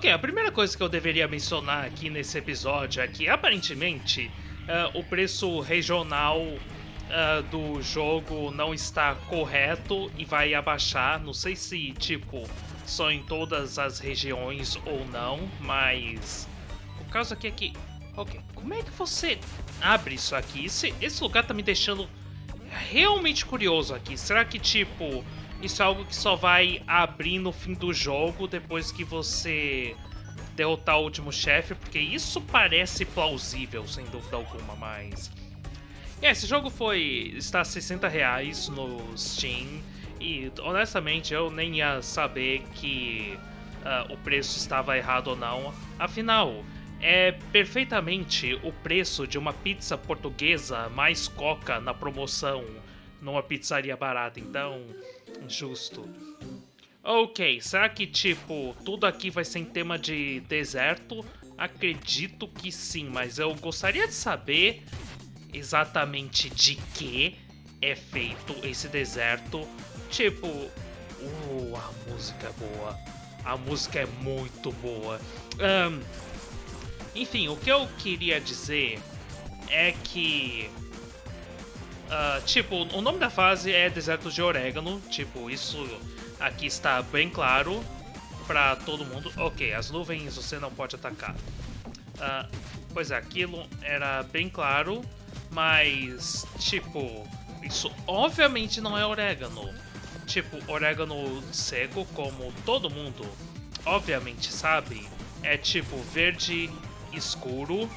Ok, a primeira coisa que eu deveria mencionar aqui nesse episódio é que aparentemente uh, o preço regional uh, do jogo não está correto e vai abaixar. Não sei se, tipo, só em todas as regiões ou não, mas o caso aqui é que. Ok, como é que você abre isso aqui? Esse, esse lugar tá me deixando realmente curioso aqui. Será que, tipo, isso é algo que só vai abrir no fim do jogo depois que você derrotar o último chefe? Porque isso parece plausível, sem dúvida alguma, mas. É, esse jogo foi. está a 60 reais no Steam. E honestamente eu nem ia saber que uh, o preço estava errado ou não. Afinal, é perfeitamente o preço de uma pizza portuguesa mais coca na promoção numa pizzaria barata, então. Justo. Ok, será que tipo, tudo aqui vai ser em tema de deserto? Acredito que sim, mas eu gostaria de saber exatamente de que é feito esse deserto. Tipo, uh, a música é boa. A música é muito boa. Um, enfim, o que eu queria dizer é que. Uh, tipo, o nome da fase é Deserto de Orégano. Tipo, isso aqui está bem claro para todo mundo. Ok, as nuvens você não pode atacar. Uh, pois é, aquilo era bem claro, mas, tipo, isso obviamente não é orégano. Tipo, orégano seco, como todo mundo obviamente sabe, é tipo verde escuro.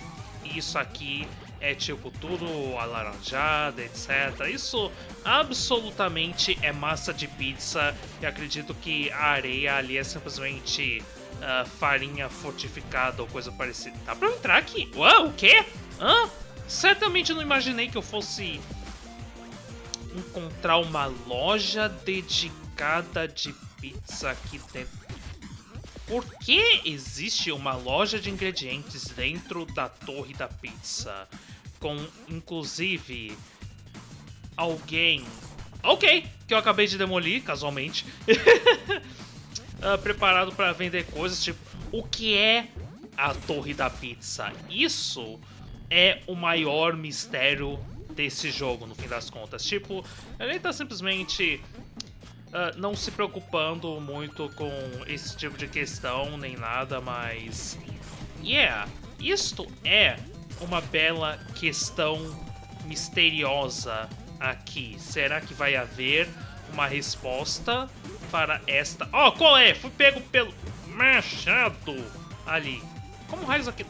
E isso aqui é tipo tudo alaranjado, etc. Isso absolutamente é massa de pizza. E acredito que a areia ali é simplesmente uh, farinha fortificada ou coisa parecida. Dá pra entrar aqui? Uau, o quê? Hã? Certamente não imaginei que eu fosse encontrar uma loja dedicada de pizza aqui dentro. Por que existe uma loja de ingredientes dentro da torre da pizza? Com, inclusive, alguém... Ok, que eu acabei de demolir, casualmente. uh, preparado para vender coisas, tipo... O que é a torre da pizza? Isso é o maior mistério desse jogo, no fim das contas. Tipo, ele tá simplesmente uh, não se preocupando muito com esse tipo de questão nem nada, mas. Yeah, isto é uma bela questão misteriosa aqui. Será que vai haver uma resposta para esta. Oh, qual é? Fui pego pelo machado ali. Como raios aqui.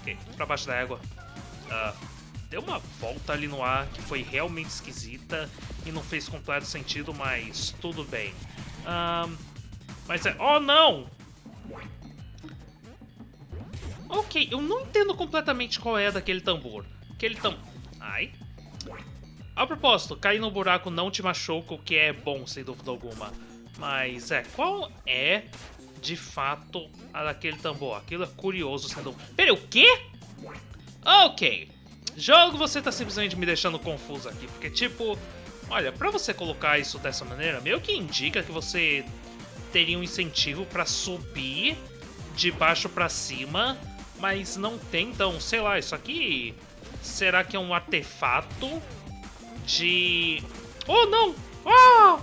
Ok, pra baixo da água. Uh, deu uma volta ali no ar que foi realmente esquisita e não fez completo sentido, mas tudo bem. Um, mas é... Oh, não! Ok, eu não entendo completamente qual é daquele tambor. Aquele tam... Ai. A propósito, cair no buraco não te machuca, o que é bom, sem dúvida alguma. Mas é, qual é, de fato, a daquele tambor? Aquilo é curioso, sendo... Peraí, o quê? Ok. Jogo, você tá simplesmente me deixando confuso aqui, porque tipo, olha, pra você colocar isso dessa maneira, meio que indica que você teria um incentivo para subir de baixo para cima, mas não tem, então, sei lá, isso aqui será que é um artefato de... Oh, não! Oh!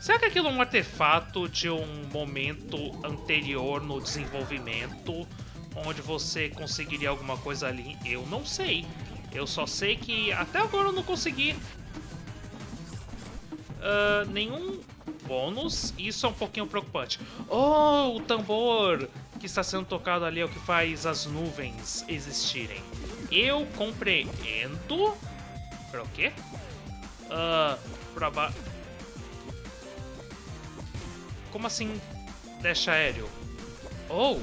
Será que aquilo é um artefato de um momento anterior no desenvolvimento? onde você conseguiria alguma coisa ali, eu não sei. Eu só sei que até agora eu não consegui uh, nenhum bônus. Isso é um pouquinho preocupante. Oh, o tambor que está sendo tocado ali é o que faz as nuvens existirem. Eu compreendo. Para o quê? Uh, pra ba... Como assim deixa aéreo? Oh!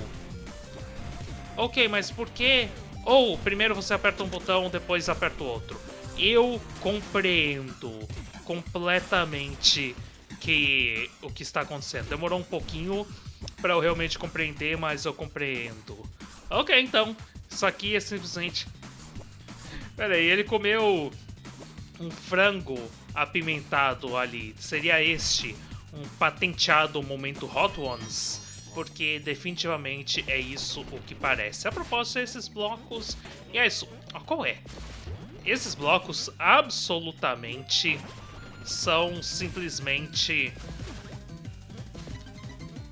Ok, mas por que? Ou primeiro você aperta um botão, depois aperta o outro. Eu compreendo completamente que o que está acontecendo. Demorou um pouquinho para eu realmente compreender, mas eu compreendo. Ok, então. Isso aqui é simplesmente... Pera aí, ele comeu um frango apimentado ali. Seria este um patenteado momento Hot Ones? porque definitivamente é isso o que parece. A propósito, esses blocos... E é isso. Ah, qual é? Esses blocos absolutamente são simplesmente...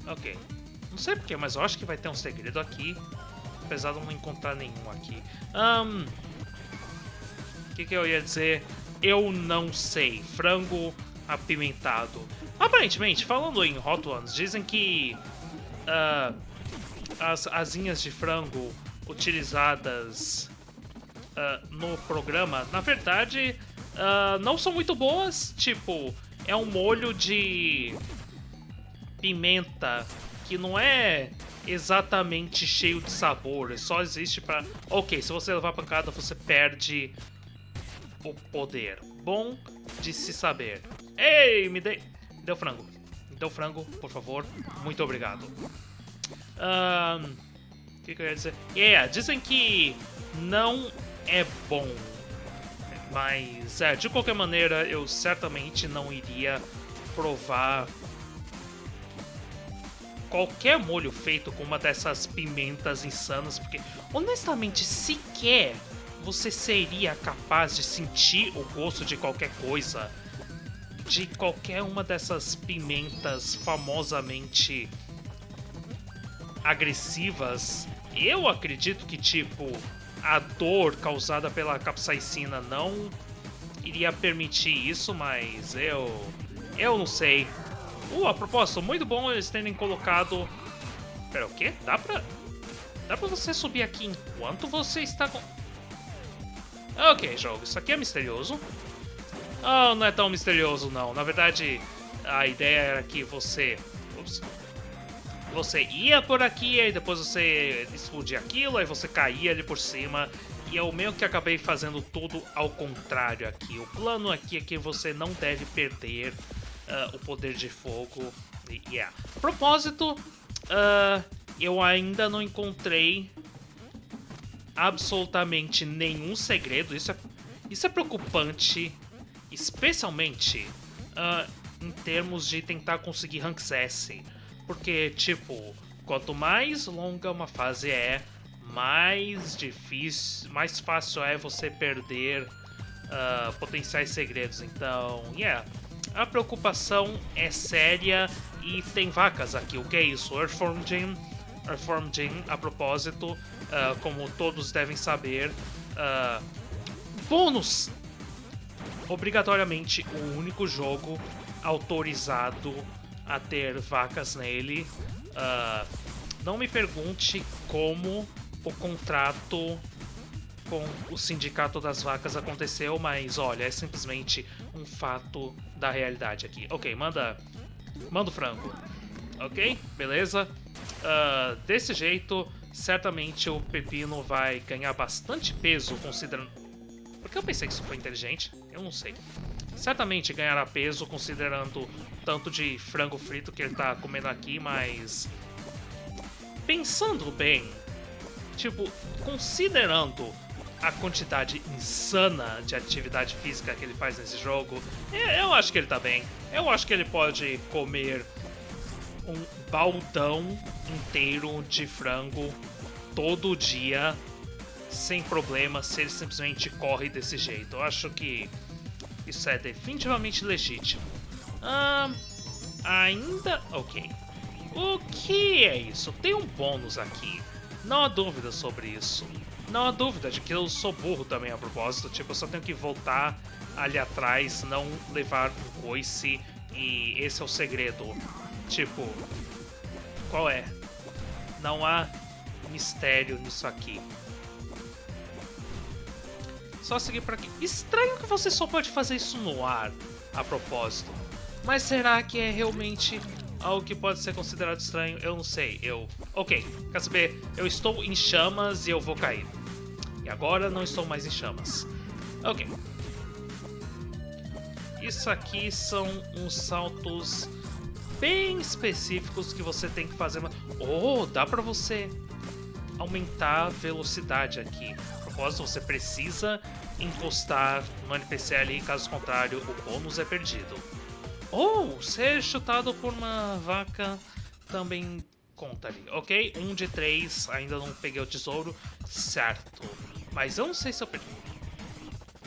Ok. Não sei porquê, mas eu acho que vai ter um segredo aqui. Apesar de não encontrar nenhum aqui. Um, o que, que eu ia dizer? Eu não sei. Frango apimentado. Aparentemente, falando em Hot Ones, dizem que uh, as asinhas de frango utilizadas uh, no programa, na verdade, uh, não são muito boas. Tipo, é um molho de pimenta que não é exatamente cheio de sabor, só existe para. Ok, se você levar pancada, você perde o poder. Bom de se saber. Ei, me dei. Me deu frango. Me deu frango, por favor. Muito obrigado. O um, que, que eu ia dizer? Yeah, dizem que não é bom. Mas, é, de qualquer maneira, eu certamente não iria provar qualquer molho feito com uma dessas pimentas insanas, porque honestamente sequer você seria capaz de sentir o gosto de qualquer coisa de qualquer uma dessas pimentas famosamente agressivas, eu acredito que, tipo, a dor causada pela capsaicina não iria permitir isso, mas eu. Eu não sei. Uh, a propósito, muito bom eles terem colocado. Pera, o quê? Dá pra. Dá pra você subir aqui enquanto você está com. Ok, jogo, isso aqui é misterioso. Oh, não é tão misterioso não. Na verdade, a ideia era que você... Ups, você ia por aqui, aí depois você explodia aquilo, aí você caía ali por cima. E eu meio que acabei fazendo tudo ao contrário aqui. O plano aqui é que você não deve perder uh, o poder de fogo. Yeah. Propósito, uh, eu ainda não encontrei absolutamente nenhum segredo. Isso é, isso é preocupante especialmente uh, em termos de tentar conseguir ranks S. Porque, tipo, quanto mais longa uma fase é, mais difícil, mais fácil é você perder uh, potenciais segredos. Então, yeah, a preocupação é séria e tem vacas aqui. O que é isso? Earthform Gym, Earthform Gym, a propósito, uh, como todos devem saber, uh, bônus obrigatoriamente o único jogo autorizado a ter vacas nele. Uh, não me pergunte como o contrato com o Sindicato das Vacas aconteceu, mas olha, é simplesmente um fato da realidade aqui. Ok, manda, manda o frango. Ok, beleza. Uh, desse jeito, certamente o pepino vai ganhar bastante peso, considerando porque eu pensei que isso foi inteligente, eu não sei. Certamente ganhará peso considerando tanto de frango frito que ele tá comendo aqui, mas... Pensando bem, tipo, considerando a quantidade insana de atividade física que ele faz nesse jogo, eu acho que ele tá bem. Eu acho que ele pode comer um baldão inteiro de frango todo dia sem problema se ele simplesmente corre desse jeito. Eu acho que isso é definitivamente legítimo. Ah, ainda... Ok. O que é isso? Tem um bônus aqui. Não há dúvida sobre isso. Não há dúvida de que eu sou burro também a propósito. Tipo, eu só tenho que voltar ali atrás, não levar um coice. E esse é o segredo. Tipo, qual é? Não há mistério nisso aqui. Só seguir por aqui. Estranho que você só pode fazer isso no ar, a propósito. Mas será que é realmente algo que pode ser considerado estranho? Eu não sei. Eu... Ok, quer saber? Eu estou em chamas e eu vou cair. E agora não estou mais em chamas. Ok. Isso aqui são uns saltos bem específicos que você tem que fazer. Oh, dá pra você aumentar a velocidade aqui propósito, você precisa encostar no NPC ali, caso contrário, o bônus é perdido. Ou ser chutado por uma vaca também conta ali, ok? Um de três, ainda não peguei o tesouro, certo. Mas eu não sei se eu perdi.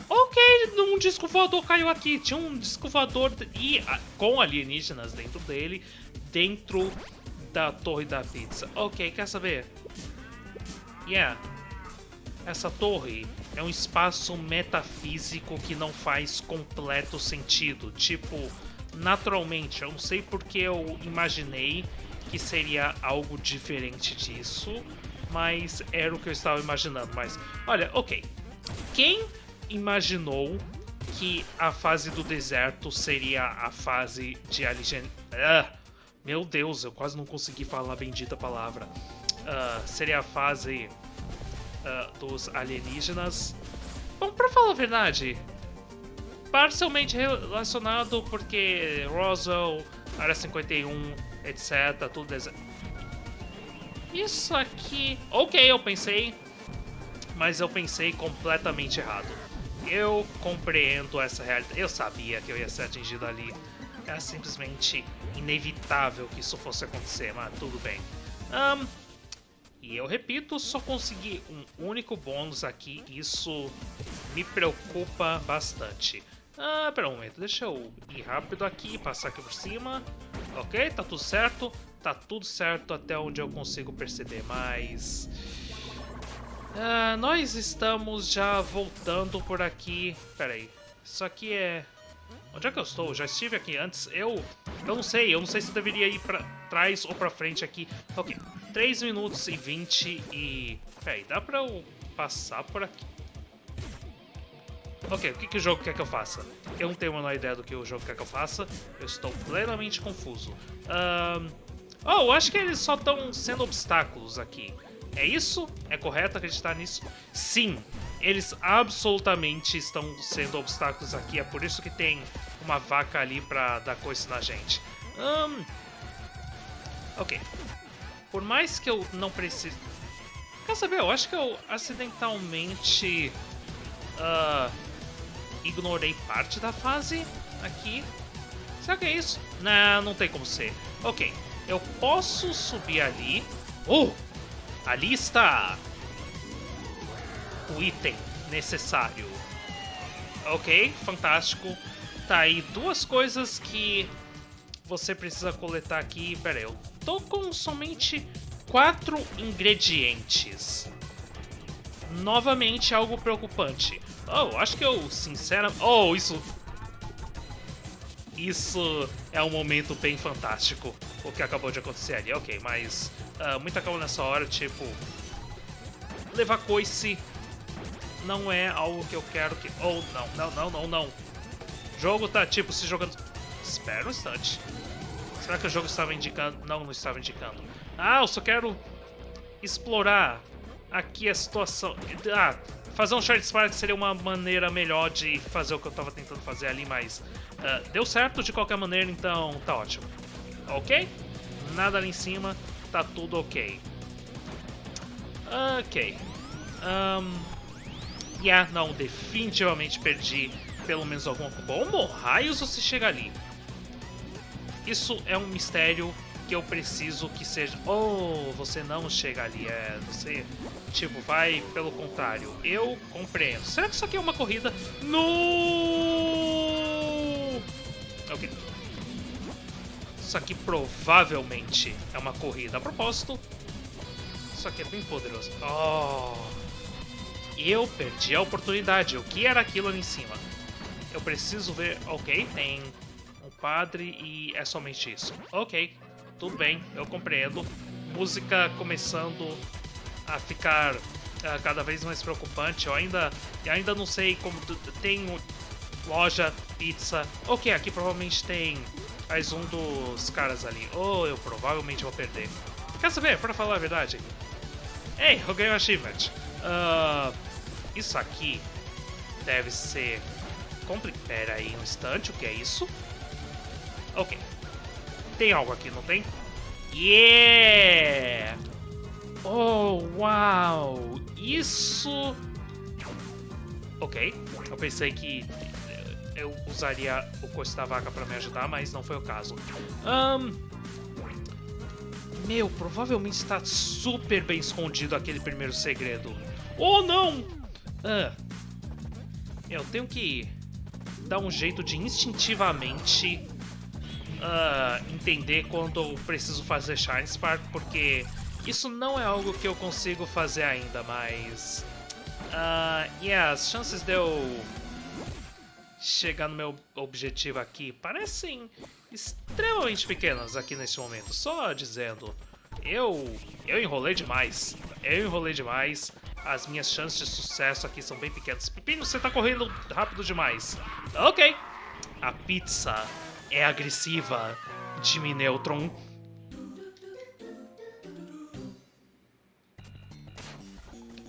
Ok, um disco voador caiu aqui. Tinha um disco voador e, com alienígenas dentro dele, dentro da torre da pizza. Ok, quer saber? Yeah. Essa torre é um espaço metafísico que não faz completo sentido. Tipo, naturalmente, eu não sei porque eu imaginei que seria algo diferente disso, mas era o que eu estava imaginando. Mas, olha, ok. Quem imaginou que a fase do deserto seria a fase de alien... Ah, meu Deus, eu quase não consegui falar a bendita palavra. Uh, seria a fase uh, dos alienígenas. Bom, pra falar a verdade, parcialmente relacionado porque Roswell, Área 51, etc, tudo. Isso aqui... Ok, eu pensei, mas eu pensei completamente errado. Eu compreendo essa realidade. Eu sabia que eu ia ser atingido ali. Era simplesmente inevitável que isso fosse acontecer, mas tudo bem. Um, e eu repito, só consegui um único bônus aqui. Isso me preocupa bastante. Ah, pera um momento, deixa eu ir rápido aqui, passar aqui por cima. Ok, tá tudo certo. Tá tudo certo até onde eu consigo perceber, mas... Uh, nós estamos já voltando por aqui. Pera aí. Isso aqui é... Onde é que eu estou? Já estive aqui antes. Eu... Eu não sei. Eu não sei se deveria ir pra trás ou pra frente aqui. Ok. 3 minutos e 20 e... Pera aí. Dá pra eu passar por aqui? Ok. O que, que o jogo quer que eu faça? Eu não tenho a menor ideia do que o jogo quer que eu faça. Eu estou plenamente confuso. Oh, acho que eles só estão sendo obstáculos aqui. É isso? É correto acreditar nisso? Sim, eles absolutamente estão sendo obstáculos aqui. É por isso que tem uma vaca ali pra dar coisa na gente. Um, ok. Por mais que eu não precise... Quer saber? Eu acho que eu acidentalmente... Uh, ignorei parte da fase aqui. Será que é isso? Não, não tem como ser. Ok, eu posso subir ali. Oh! Ali está o item necessário. Ok, fantástico. Tá aí duas coisas que você precisa coletar aqui. Pera aí, eu tô com somente quatro ingredientes. Novamente algo preocupante. Oh, acho que eu, sinceramente... Oh, isso... Isso é um momento bem fantástico o que acabou de acontecer ali. Ok, mas uh, muita calma nessa hora, tipo... Levar coice não é algo que eu quero que... Oh, não, não, não, não, não. O jogo tá, tipo, se jogando... Espera um instante. Será que o jogo estava indicando... Não, não estava indicando. Ah, eu só quero explorar aqui a situação... Ah, fazer um Shard Spark seria uma maneira melhor de fazer o que eu estava tentando fazer ali, mas... Uh, deu certo de qualquer maneira, então tá ótimo ok? Nada ali em cima, tá tudo ok. Ok. Um, yeah, não, definitivamente perdi pelo menos alguma Como raios você chega ali? Isso é um mistério que eu preciso que seja... Oh, você não chega ali, é... Você, tipo, vai pelo contrário. Eu compreendo. Será que isso aqui é uma corrida? No! Ok. Isso aqui provavelmente é uma corrida. A propósito, isso aqui é bem poderoso. Oh! Eu perdi a oportunidade. O que era aquilo ali em cima? Eu preciso ver... Ok, tem um padre e é somente isso. Ok, tudo bem, eu compreendo. Música começando a ficar uh, cada vez mais preocupante. Eu ainda, eu ainda não sei como... Tem loja, pizza... Ok, aqui provavelmente tem mais um dos caras ali. Ou oh, eu provavelmente vou perder. Quer saber? Pra falar a verdade. Ei, eu ganhei um achievement. Uh, isso aqui deve ser... Complicado. Pera aí um instante, o que é isso? Ok. Tem algo aqui, não tem? Yeah! Oh, uau! Isso... Ok. Eu pensei que eu usaria o coice da vaca para me ajudar, mas não foi o caso. Um, Meu, provavelmente está super bem escondido aquele primeiro segredo. Oh, não! Ah. Eu tenho que dar um jeito de instintivamente uh, entender quando eu preciso fazer Shine Spark, porque isso não é algo que eu consigo fazer ainda, mas... Uh, yeah, as chances de eu chegar no meu objetivo aqui parecem extremamente pequenas aqui nesse momento. Só dizendo, eu, eu enrolei demais. Eu enrolei demais. As minhas chances de sucesso aqui são bem pequenas. Pepino, você tá correndo rápido demais. Ok. A pizza é agressiva. Jimmy Neutron.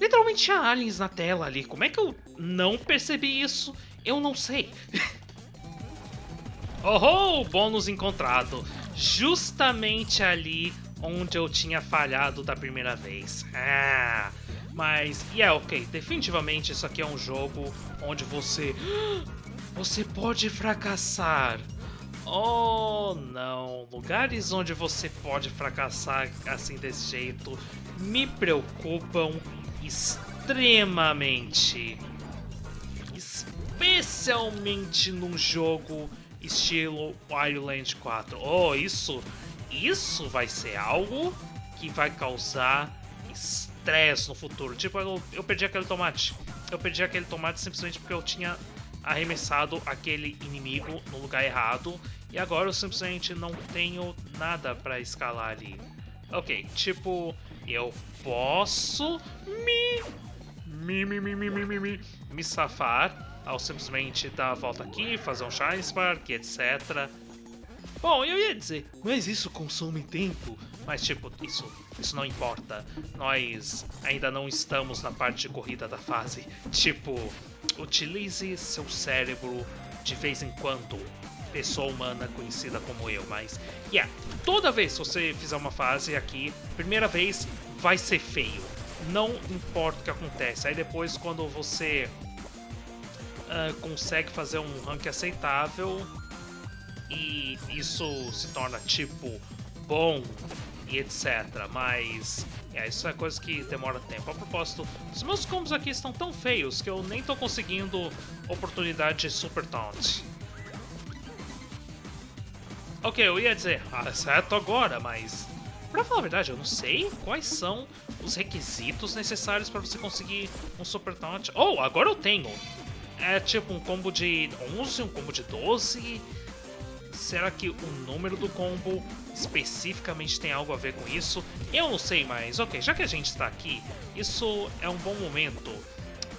Literalmente tinha aliens na tela ali. Como é que eu não percebi isso? Eu não sei. oh, bônus encontrado. Justamente ali onde eu tinha falhado da primeira vez. Ah, mas, yeah, é ok, definitivamente isso aqui é um jogo onde você... Você pode fracassar. Oh, não. Lugares onde você pode fracassar assim desse jeito me preocupam extremamente especialmente num jogo estilo Wildland 4. Oh, isso, isso vai ser algo que vai causar estresse no futuro. Tipo, eu, eu perdi aquele tomate. Eu perdi aquele tomate simplesmente porque eu tinha arremessado aquele inimigo no lugar errado e agora eu simplesmente não tenho nada para escalar ali. Ok, tipo, eu posso me me me me me me me, me safar ao simplesmente dar a volta aqui, fazer um Shine Spark, etc. Bom, eu ia dizer, mas isso consome tempo. Mas tipo, isso, isso não importa. Nós ainda não estamos na parte de corrida da fase. Tipo, utilize seu cérebro de vez em quando. Pessoa humana conhecida como eu, mas... Yeah, toda vez que você fizer uma fase aqui, primeira vez vai ser feio. Não importa o que acontece. Aí depois quando você uh, consegue fazer um rank aceitável e isso se torna tipo bom e etc. Mas é, isso é coisa que demora tempo. A propósito, os meus combos aqui estão tão feios que eu nem tô conseguindo oportunidade de Super Taunt. Ok, eu ia dizer, ah, certo agora, mas... Pra falar a verdade, eu não sei quais são os requisitos necessários para você conseguir um Super Taunt. Oh, agora eu tenho! é tipo um combo de 11, um combo de 12? Será que o número do combo especificamente tem algo a ver com isso? Eu não sei, mas ok, já que a gente está aqui, isso é um bom momento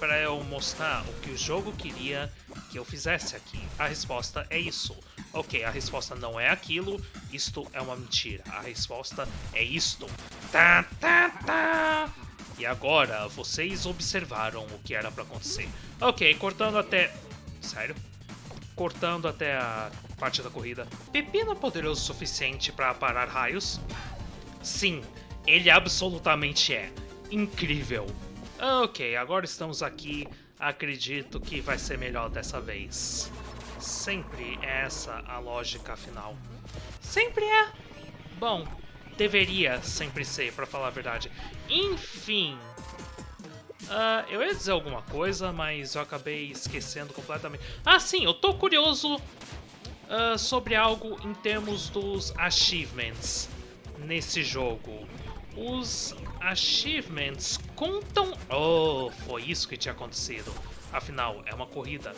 para eu mostrar o que o jogo queria que eu fizesse aqui. A resposta é isso. Ok, a resposta não é aquilo, isto é uma mentira. A resposta é isto. Tá, tá, tá. E agora, vocês observaram o que era para acontecer. Ok, cortando até... Sério? Cortando até a parte da corrida. Pepino é poderoso o suficiente para parar raios? Sim, ele absolutamente é. Incrível. Ok, agora estamos aqui. Acredito que vai ser melhor dessa vez. Sempre é essa a lógica final. Sempre é. Bom, deveria sempre ser, para falar a verdade. Enfim. Uh, eu ia dizer alguma coisa, mas eu acabei esquecendo completamente. Ah, sim, eu tô curioso uh, sobre algo em termos dos achievements nesse jogo. Os achievements contam... Oh, foi isso que tinha acontecido. Afinal, é uma corrida.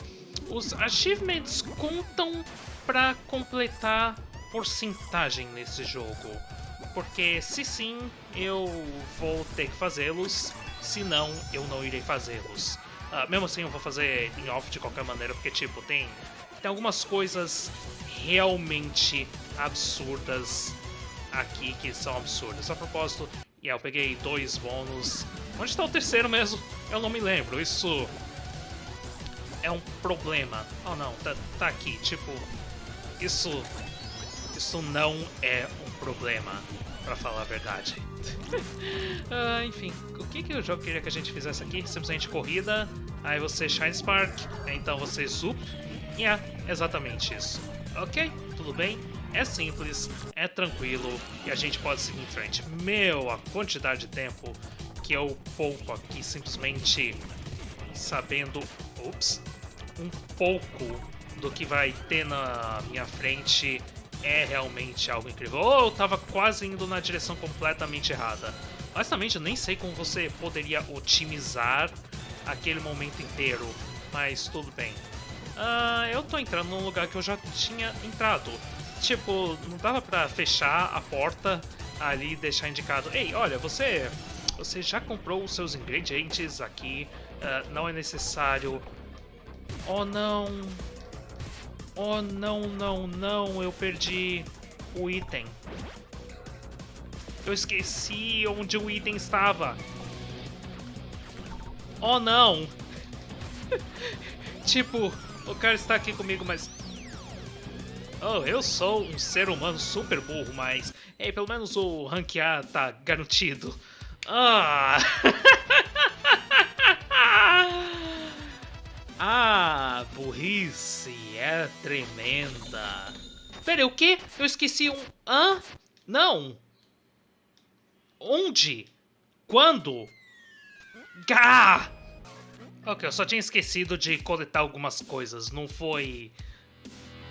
Os achievements contam para completar porcentagem nesse jogo porque se sim, eu vou ter que fazê-los, se não, eu não irei fazê-los. Uh, mesmo assim, eu vou fazer em off de qualquer maneira, porque, tipo, tem, tem algumas coisas realmente absurdas aqui que são absurdas. A propósito, yeah, eu peguei dois bônus. Onde está o terceiro mesmo? Eu não me lembro. Isso é um problema. Oh não, tá, tá aqui. Tipo, isso isso não é um problema, para falar a verdade. uh, enfim, o que, que o jogo queria que a gente fizesse aqui? Simplesmente corrida, aí você Shine Spark, então você Zup, é exatamente isso. Ok, tudo bem? é simples, é tranquilo e a gente pode seguir em frente. Meu, a quantidade de tempo que eu pouco aqui simplesmente sabendo, ups, um pouco do que vai ter na minha frente é realmente algo incrível. Ou oh, eu tava quase indo na direção completamente errada. Honestamente, eu nem sei como você poderia otimizar aquele momento inteiro, mas tudo bem. Uh, eu tô entrando num lugar que eu já tinha entrado. Tipo, não dava pra fechar a porta ali e deixar indicado Ei, olha, você, você já comprou os seus ingredientes aqui, uh, não é necessário... Oh, não... Oh, não, não, não, eu perdi o item. Eu esqueci onde o item estava. Oh, não! tipo, o cara está aqui comigo, mas... Oh, eu sou um ser humano super burro, mas... Ei, pelo menos o ranquear tá garantido. Ah! ah, burrice é tremenda. Pera, o quê? Eu esqueci um... Hã? Não! Onde? Quando? Gá! Ok, eu só tinha esquecido de coletar algumas coisas, não foi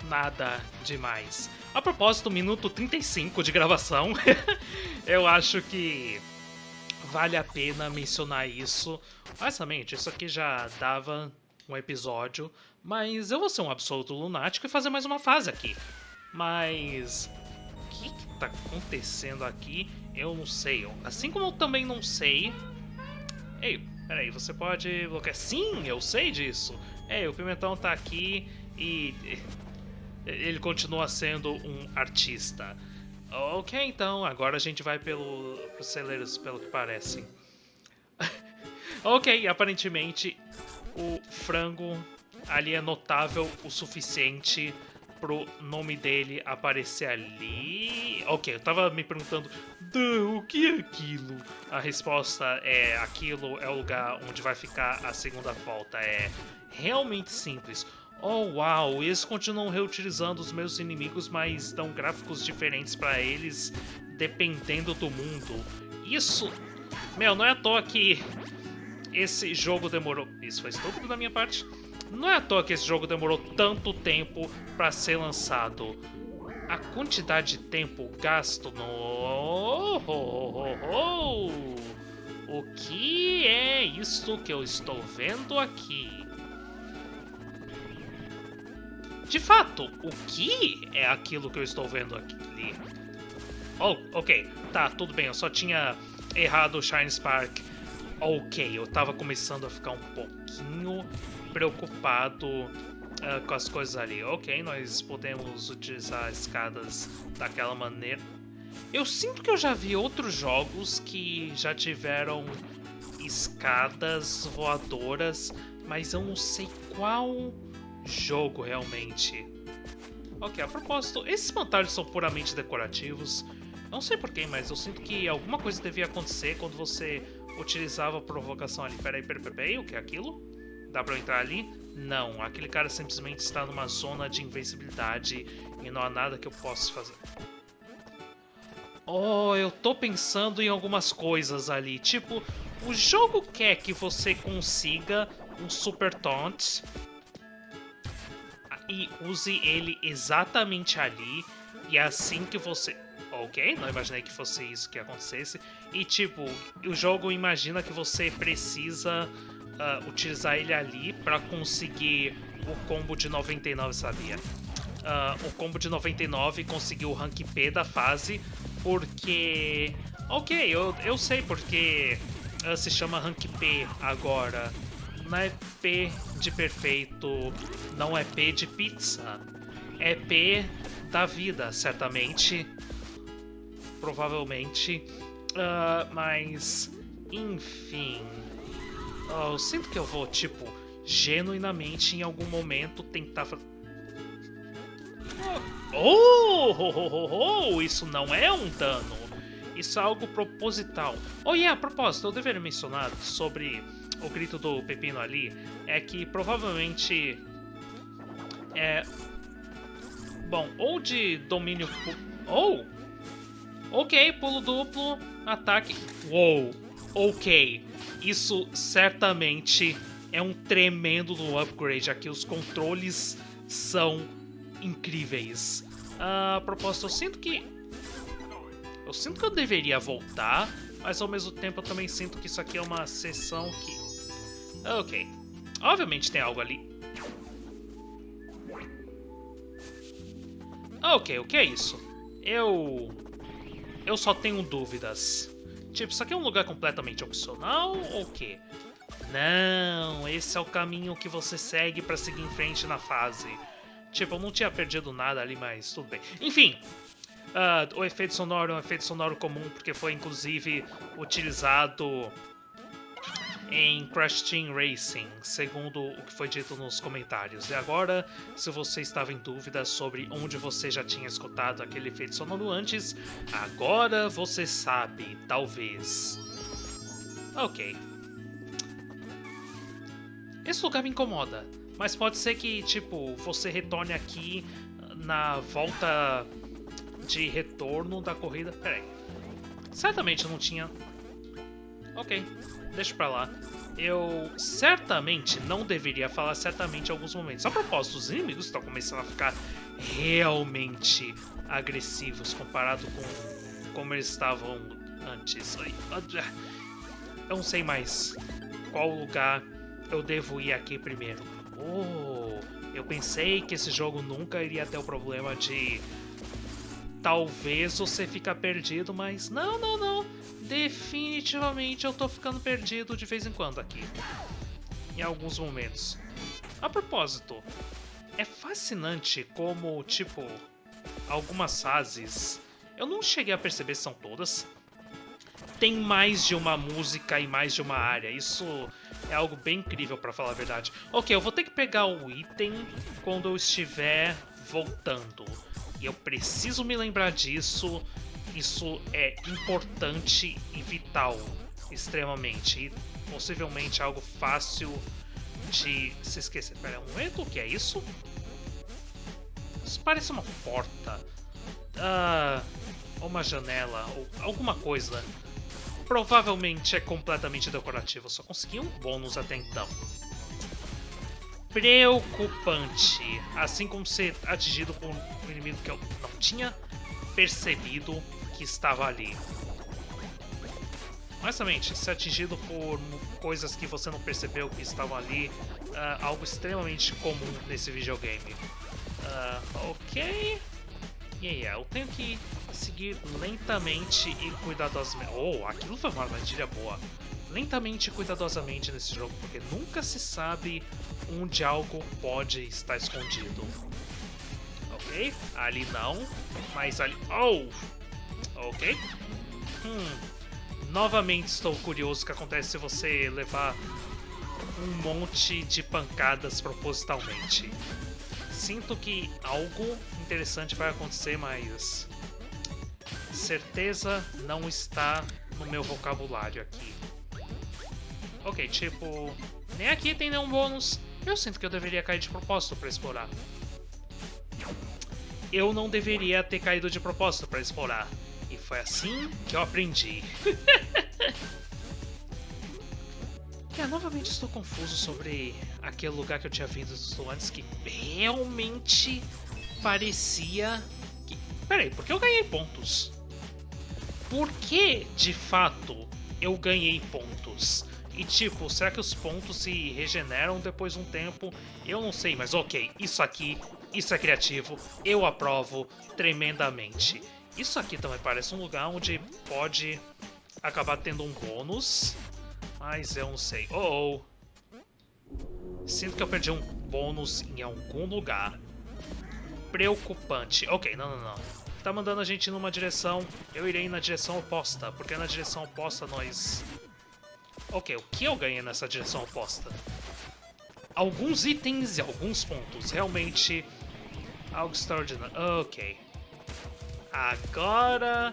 nada demais. A propósito, minuto 35 de gravação, eu acho que vale a pena mencionar isso. Honestamente, isso aqui já dava um episódio, mas eu vou ser um absoluto lunático e fazer mais uma fase aqui. Mas... O que, que tá acontecendo aqui? Eu não sei. Assim como eu também não sei... Ei, peraí, você pode bloquear... Sim, eu sei disso! Ei, o Pimentão tá aqui e... Ele continua sendo um artista. Ok, então, agora a gente vai pelo, pros celeiros, pelo que parece. ok, aparentemente o frango ali é notável o suficiente pro nome dele aparecer ali. Ok, eu tava me perguntando, o que é aquilo? A resposta é, aquilo é o lugar onde vai ficar a segunda volta. É realmente simples. Oh, uau, eles continuam reutilizando os meus inimigos, mas dão gráficos diferentes para eles, dependendo do mundo. Isso... Meu, não é à toa que esse jogo demorou... Isso foi estúpido da minha parte. Não é à toa que esse jogo demorou tanto tempo para ser lançado. A quantidade de tempo gasto no... Oh, oh, oh, o que é isso que eu estou vendo aqui? De fato, o que é aquilo que eu estou vendo aqui? Oh, ok. Tá, tudo bem. Eu só tinha errado o Shine Spark ok, eu tava começando a ficar um pouquinho preocupado uh, com as coisas ali. Ok, nós podemos utilizar escadas daquela maneira. Eu sinto que eu já vi outros jogos que já tiveram escadas voadoras, mas eu não sei qual jogo realmente. Ok, a propósito, esses espantalhos são puramente decorativos. Não sei porquê, mas eu sinto que alguma coisa devia acontecer quando você utilizava a provocação ali. Peraí, peraí, peraí, o que é aquilo? Dá pra eu entrar ali? Não, aquele cara simplesmente está numa zona de invencibilidade e não há nada que eu possa fazer. Oh, eu tô pensando em algumas coisas ali. Tipo, o jogo quer que você consiga um Super Taunt e use ele exatamente ali. E assim que você ok, não imaginei que fosse isso que acontecesse. E tipo, o jogo imagina que você precisa uh, utilizar ele ali para conseguir o combo de 99, sabia? Uh, o combo de 99 conseguiu o rank P da fase, porque... Ok, eu, eu sei porque uh, se chama rank P agora. Não é P de perfeito, não é P de pizza. É P da vida, certamente provavelmente. Uh, mas, enfim. Uh, eu sinto que eu vou, tipo, genuinamente em algum momento tentar fazer. Oh, oh, oh, oh, oh, isso não é um dano. Isso é algo proposital. Oh, yeah, a propósito, eu deveria mencionar sobre o grito do Pepino ali. É que provavelmente. É. Bom, ou de domínio... Ou... Oh! Ok, pulo duplo, ataque... Uou! Ok, isso certamente é um tremendo upgrade aqui. Os controles são incríveis. A propósito, eu sinto que... Eu sinto que eu deveria voltar, mas ao mesmo tempo eu também sinto que isso aqui é uma sessão que... Ok. Obviamente tem algo ali. Ok, o que é isso? Eu... Eu só tenho dúvidas. Tipo, isso aqui é um lugar completamente opcional ou o quê? Não, esse é o caminho que você segue para seguir em frente na fase. Tipo, eu não tinha perdido nada ali, mas tudo bem. Enfim, uh, o efeito sonoro é um efeito sonoro comum, porque foi inclusive utilizado em Crash Team Racing, segundo o que foi dito nos comentários. E agora, se você estava em dúvida sobre onde você já tinha escutado aquele efeito sonoro antes, agora você sabe, talvez. Ok. Esse lugar me incomoda. Mas pode ser que, tipo, você retorne aqui na volta de retorno da corrida. Pera aí. Certamente não tinha... Ok, deixa pra lá. Eu certamente não deveria falar certamente em alguns momentos. A propósito, os inimigos estão começando a ficar realmente agressivos comparado com como eles estavam antes. Eu não sei mais qual lugar eu devo ir aqui primeiro. Oh, eu pensei que esse jogo nunca iria ter o problema de... Talvez você fica perdido, mas não, não, não. Definitivamente eu tô ficando perdido de vez em quando aqui. Em alguns momentos. A propósito, é fascinante como, tipo, algumas fases... Eu não cheguei a perceber se são todas. Tem mais de uma música e mais de uma área. Isso é algo bem incrível, para falar a verdade. Ok, eu vou ter que pegar o item quando eu estiver voltando. Eu preciso me lembrar disso. Isso é importante e vital, extremamente. E possivelmente algo fácil de se esquecer. Pera um momento, o que é isso? Isso parece uma porta. Ah, ou uma janela, ou alguma coisa provavelmente é completamente decorativo. Só consegui um bônus até então. Preocupante. Assim como ser atingido por um inimigo que eu não tinha percebido que estava ali. Honestamente, ser atingido por coisas que você não percebeu que estavam ali, uh, algo extremamente comum nesse videogame. Uh, ok. Yeah, yeah, eu tenho que seguir lentamente e cuidadosamente. Oh, aquilo foi uma armadilha boa. Lentamente e cuidadosamente nesse jogo, porque nunca se sabe onde algo pode estar escondido. Ok, ali não, mas ali... Oh! Ok. Hum. Novamente estou curioso o que acontece se você levar um monte de pancadas propositalmente. Sinto que algo interessante vai acontecer, mas certeza não está no meu vocabulário aqui. Ok, tipo... Nem aqui tem nenhum bônus. Eu sinto que eu deveria cair de propósito para explorar. Eu não deveria ter caído de propósito para explorar. E foi assim que eu aprendi. é, novamente estou confuso sobre aquele lugar que eu tinha visto antes que realmente parecia... Que... Peraí, por que eu ganhei pontos? por que, de fato, eu ganhei pontos? E tipo, será que os pontos se regeneram depois de um tempo? Eu não sei, mas ok, isso aqui, isso é criativo, eu aprovo tremendamente. Isso aqui também parece um lugar onde pode acabar tendo um bônus, mas eu não sei. Oh, oh. Sinto que eu perdi um bônus em algum lugar. Preocupante. Ok, não, não, não tá mandando a gente numa direção, eu irei na direção oposta, porque na direção oposta nós... Ok, o que eu ganhei nessa direção oposta? Alguns itens e alguns pontos, realmente algo extraordinário. Ok. Agora,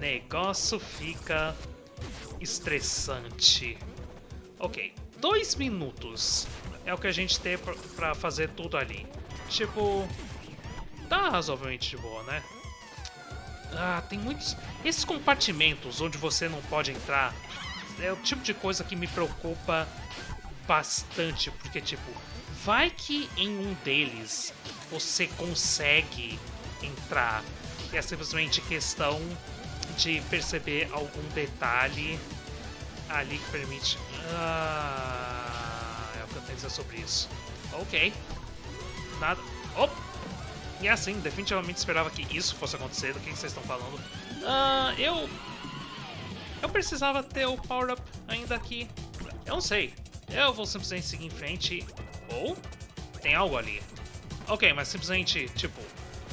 negócio fica estressante. Ok, dois minutos é o que a gente tem pra fazer tudo ali. Tipo, tá razoavelmente de boa, né? Ah, tem muitos... Esses compartimentos onde você não pode entrar é o tipo de coisa que me preocupa bastante, porque, tipo, vai que em um deles você consegue entrar é simplesmente questão de perceber algum detalhe ali que permite... Ah, é o que eu tenho a dizer sobre isso. Ok. Nada... Oh! E assim, definitivamente esperava que isso fosse acontecer. Do que vocês estão falando? Ah, eu... Eu precisava ter o power-up ainda aqui. Eu não sei. Eu vou simplesmente seguir em frente. Ou tem algo ali. Ok, mas simplesmente, tipo,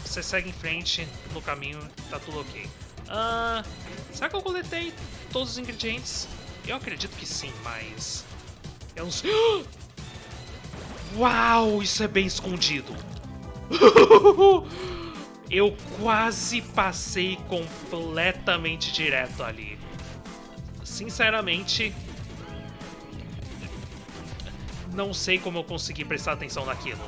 você segue em frente no caminho, tá tudo ok. Uh, será que eu coletei todos os ingredientes? Eu acredito que sim, mas... Eu não sei... Uau, isso é bem escondido. eu quase passei completamente direto ali. Sinceramente, não sei como eu consegui prestar atenção naquilo.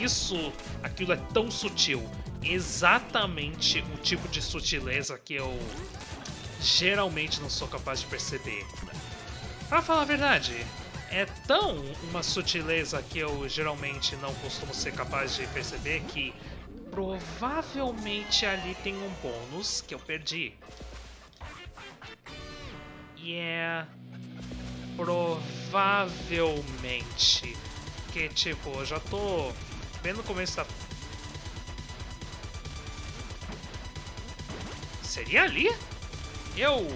Isso, aquilo é tão sutil. Exatamente o tipo de sutileza que eu geralmente não sou capaz de perceber. Pra falar a verdade, é tão uma sutileza que eu geralmente não costumo ser capaz de perceber que provavelmente ali tem um bônus que eu perdi. E é Provavelmente. Que, tipo, eu já tô bem no começo da... Seria ali? Eu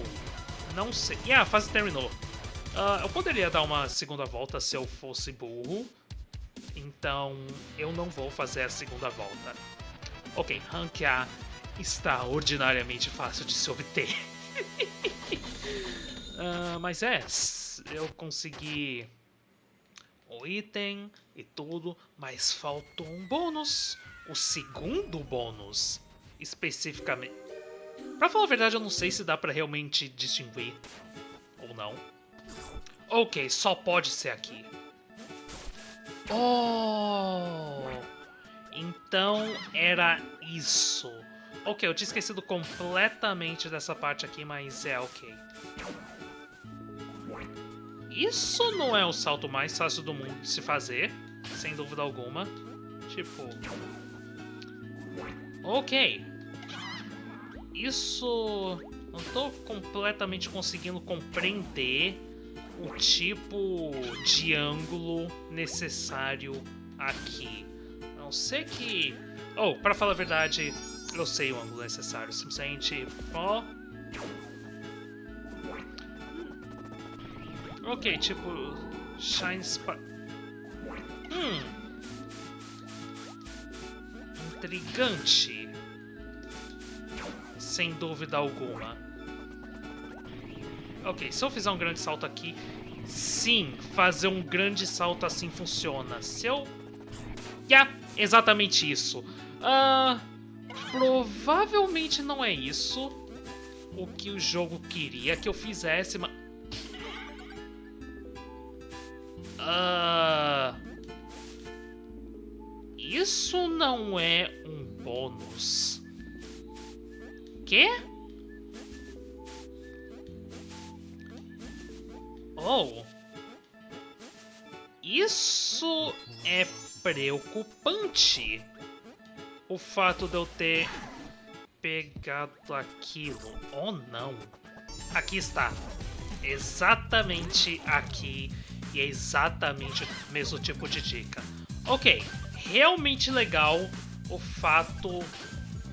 não sei. E yeah, a fase terminou. Uh, eu poderia dar uma segunda volta se eu fosse burro. Então, eu não vou fazer a segunda volta. Ok, ranquear está ordinariamente fácil de se obter. uh, mas é, eu consegui o item e tudo, mas faltou um bônus. O segundo bônus, especificamente. Pra falar a verdade, eu não sei se dá pra realmente distinguir ou não. Ok, só pode ser aqui. Oh! Então era isso. Ok, eu tinha esquecido completamente dessa parte aqui, mas é ok. Isso não é o salto mais fácil do mundo de se fazer, sem dúvida alguma. Tipo... Ok. Isso... Não estou completamente conseguindo compreender o tipo de ângulo necessário aqui. A não ser que... Oh, para falar a verdade, eu sei o ângulo necessário. Simplesmente... Ó... Ok, tipo... Shine Spa... Hum... Intrigante. Sem dúvida alguma. Ok, se eu fizer um grande salto aqui... Sim, fazer um grande salto assim funciona. Se eu... Yeah, exatamente isso. Uh, provavelmente não é isso o que o jogo queria que eu fizesse, mas... Uh, isso não é um bônus. Quê? Oh. Isso é preocupante. O fato de eu ter pegado aquilo. Oh, não. Aqui está. Exatamente aqui e é exatamente o mesmo tipo de dica. Ok, realmente legal o fato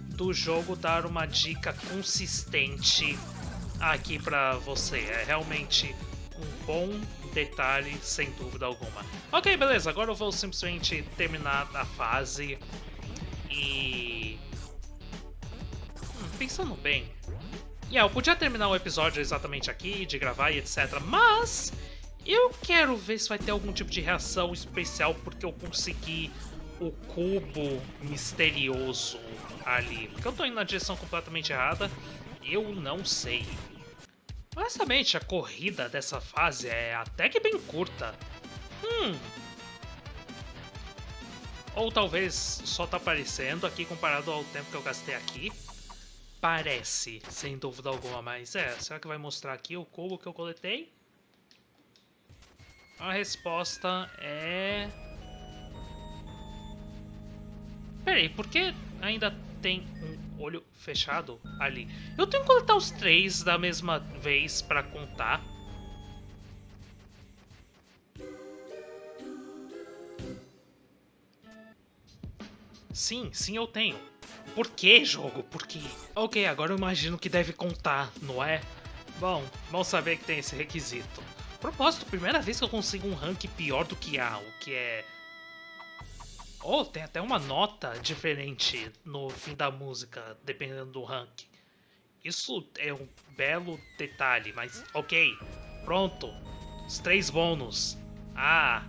do jogo dar uma dica consistente aqui para você. É realmente um bom detalhe, sem dúvida alguma. Ok, beleza, agora eu vou simplesmente terminar a fase e... Hum, pensando bem... Yeah, eu podia terminar o episódio exatamente aqui, de gravar e etc, mas eu quero ver se vai ter algum tipo de reação especial porque eu consegui o cubo misterioso ali. Porque eu tô indo na direção completamente errada, eu não sei. Honestamente, a corrida dessa fase é até que bem curta. Hum. Ou talvez só tá aparecendo aqui comparado ao tempo que eu gastei aqui. Parece, sem dúvida alguma, mas é, será que vai mostrar aqui o cubo que eu coletei? A resposta é... Peraí, por que ainda tem um olho fechado ali? Eu tenho que coletar os três da mesma vez pra contar. Sim, sim eu tenho. Por que, jogo? Por quê? Ok, agora eu imagino que deve contar, não é? Bom, bom saber que tem esse requisito. Propósito, primeira vez que eu consigo um rank pior do que A, o que é... Oh, tem até uma nota diferente no fim da música, dependendo do rank. Isso é um belo detalhe, mas ok. Pronto. Os três bônus. Ah,